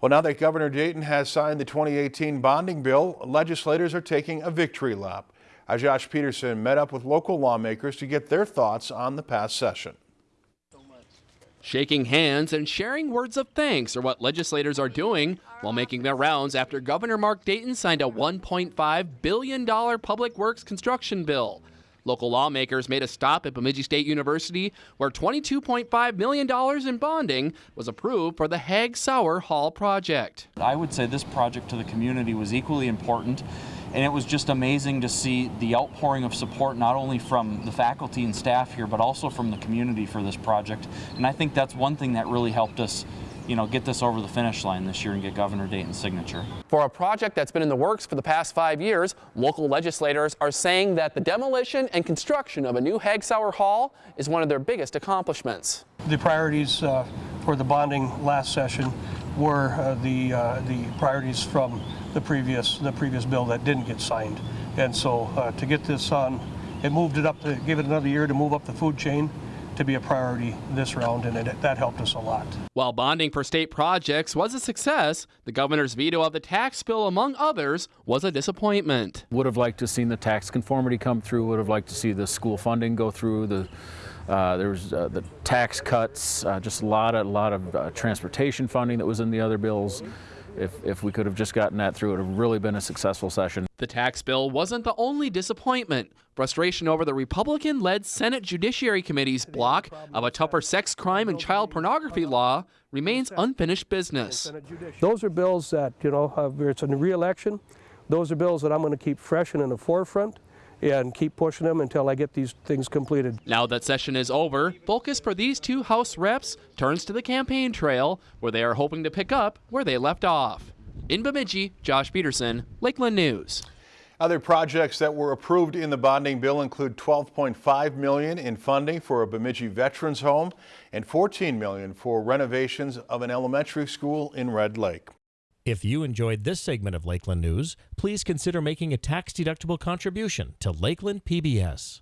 Well, now that Governor Dayton has signed the 2018 bonding bill, legislators are taking a victory lap. Josh Peterson met up with local lawmakers to get their thoughts on the past session. Shaking hands and sharing words of thanks are what legislators are doing while making their rounds after Governor Mark Dayton signed a $1.5 billion public works construction bill. Local lawmakers made a stop at Bemidji State University where $22.5 million in bonding was approved for the Hagg-Sauer Hall project. I would say this project to the community was equally important and it was just amazing to see the outpouring of support not only from the faculty and staff here but also from the community for this project and I think that's one thing that really helped us you know, get this over the finish line this year and get Governor Dayton's signature. For a project that's been in the works for the past five years, local legislators are saying that the demolition and construction of a new Hagg-Sauer Hall is one of their biggest accomplishments. The priorities uh, for the bonding last session were uh, the uh, the priorities from the previous the previous bill that didn't get signed, and so uh, to get this on, it moved it up to give it another year to move up the food chain to be a priority this round, and it, that helped us a lot. While bonding for state projects was a success, the governor's veto of the tax bill, among others, was a disappointment. Would have liked to have seen the tax conformity come through, would have liked to see the school funding go through, the uh, there was uh, the tax cuts, uh, just a lot of, lot of uh, transportation funding that was in the other bills. If, if we could have just gotten that through, it would have really been a successful session. The tax bill wasn't the only disappointment. Frustration over the Republican led Senate Judiciary Committee's block of a tougher sex crime and child pornography law remains unfinished business. Those are bills that, you know, it's a re-election. Those are bills that I'm going to keep fresh and in the forefront and keep pushing them until I get these things completed. Now that session is over, focus for these two House reps turns to the campaign trail, where they are hoping to pick up where they left off. In Bemidji, Josh Peterson, Lakeland News. Other projects that were approved in the bonding bill include 12.5 million in funding for a Bemidji Veterans Home and 14 million for renovations of an elementary school in Red Lake. If you enjoyed this segment of Lakeland News, please consider making a tax-deductible contribution to Lakeland PBS.